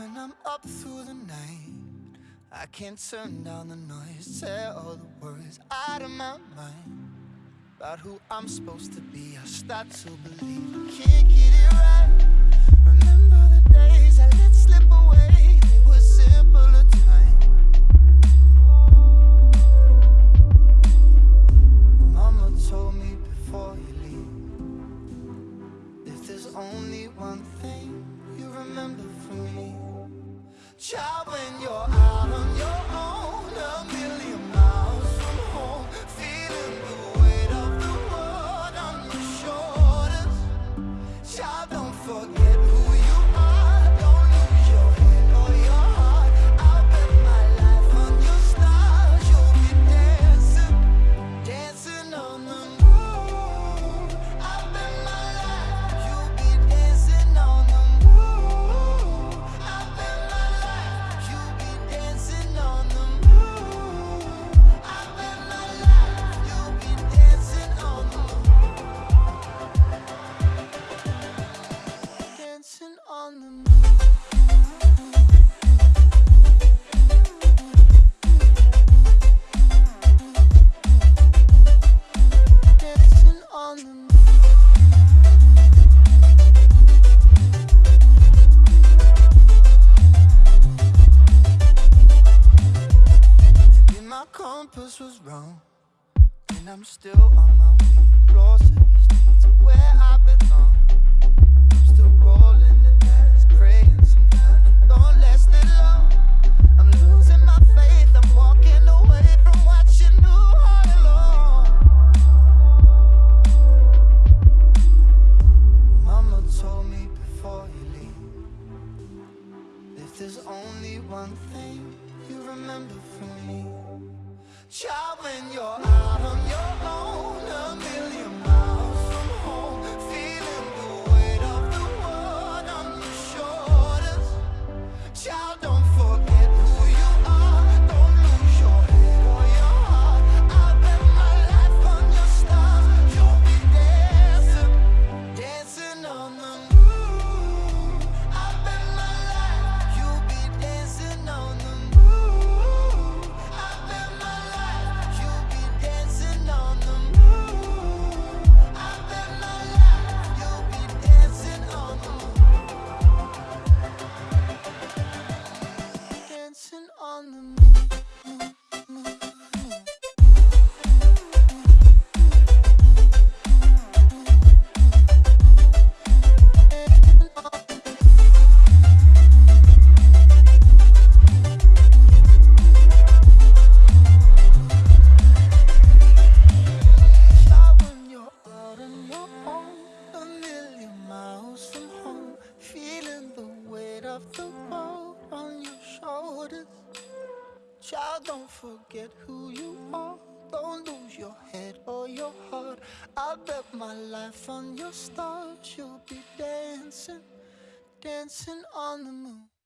When I'm up through the night. I can't turn down the noise Tear all the worries out of my mind. About who I'm supposed to be I start to believe. when you're out. dancing on the moon. compass was wrong And I'm still on my way, lost only one thing you remember from me. Child, when you're out on your own of the world on your shoulders. Child, don't forget who you are. Don't lose your head or your heart. I bet my life on your stars. You'll be dancing, dancing on the moon.